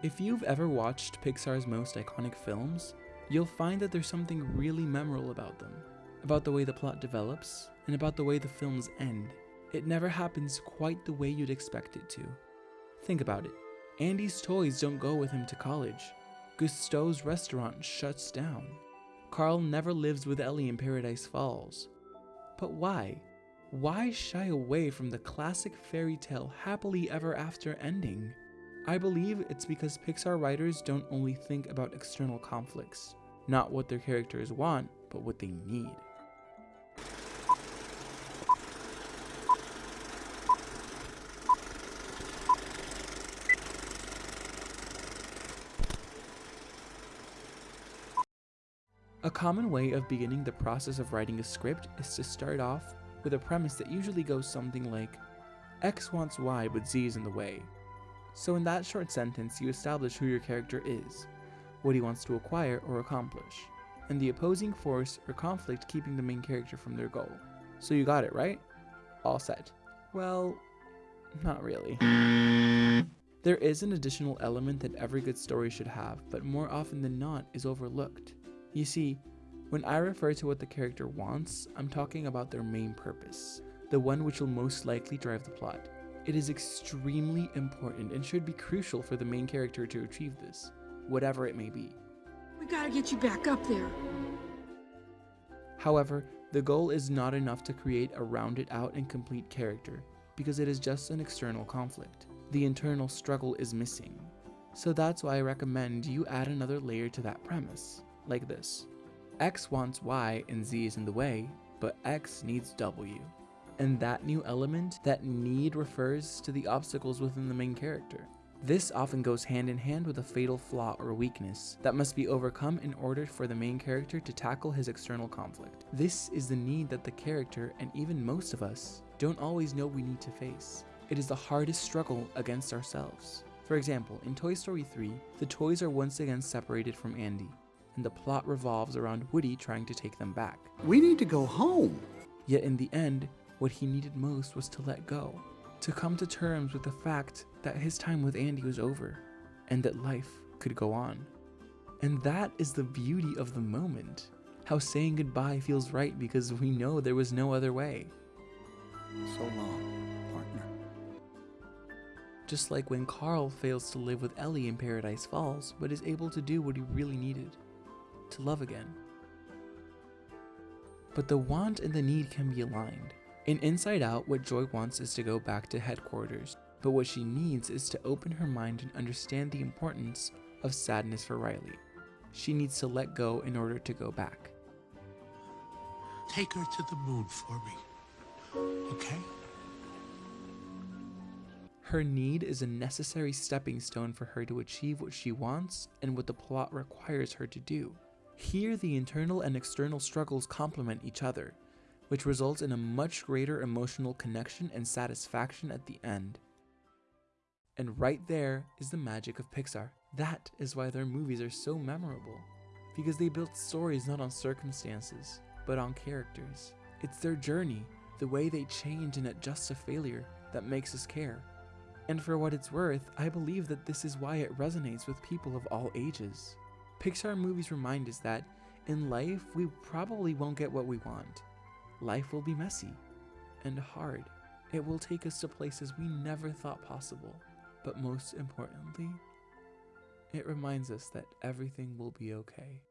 If you've ever watched Pixar's most iconic films, you'll find that there's something really memorable about them. About the way the plot develops, and about the way the films end. It never happens quite the way you'd expect it to. Think about it. Andy's toys don't go with him to college. Gusteau's restaurant shuts down. Carl never lives with Ellie in Paradise Falls. But why? Why shy away from the classic fairy tale happily ever after ending? I believe it's because Pixar writers don't only think about external conflicts, not what their characters want, but what they need. A common way of beginning the process of writing a script is to start off with a premise that usually goes something like X wants Y but Z is in the way. So in that short sentence you establish who your character is, what he wants to acquire or accomplish, and the opposing force or conflict keeping the main character from their goal. So you got it, right? All set. Well, not really. There is an additional element that every good story should have, but more often than not is overlooked. You see, when I refer to what the character wants, I'm talking about their main purpose, the one which will most likely drive the plot. It is extremely important and should be crucial for the main character to achieve this, whatever it may be. We gotta get you back up there. However, the goal is not enough to create a rounded out and complete character, because it is just an external conflict. The internal struggle is missing. So that's why I recommend you add another layer to that premise, like this. X wants Y and Z is in the way, but X needs W. And that new element, that need refers to the obstacles within the main character. This often goes hand in hand with a fatal flaw or weakness that must be overcome in order for the main character to tackle his external conflict. This is the need that the character, and even most of us, don't always know we need to face. It is the hardest struggle against ourselves. For example, in Toy Story 3, the toys are once again separated from Andy, and the plot revolves around Woody trying to take them back. We need to go home. Yet in the end, what he needed most was to let go, to come to terms with the fact that his time with Andy was over, and that life could go on. And that is the beauty of the moment, how saying goodbye feels right because we know there was no other way. So long, partner. Just like when Carl fails to live with Ellie in Paradise Falls, but is able to do what he really needed to love again. But the want and the need can be aligned. In Inside Out, what Joy wants is to go back to headquarters, but what she needs is to open her mind and understand the importance of sadness for Riley. She needs to let go in order to go back. Take her to the moon for me. Okay? Her need is a necessary stepping stone for her to achieve what she wants and what the plot requires her to do. Here, the internal and external struggles complement each other, which results in a much greater emotional connection and satisfaction at the end. And right there is the magic of Pixar. That is why their movies are so memorable. Because they built stories not on circumstances, but on characters. It's their journey, the way they change and adjust to failure, that makes us care. And for what it's worth, I believe that this is why it resonates with people of all ages. Pixar movies remind us that in life, we probably won't get what we want. Life will be messy and hard. It will take us to places we never thought possible. But most importantly, it reminds us that everything will be okay.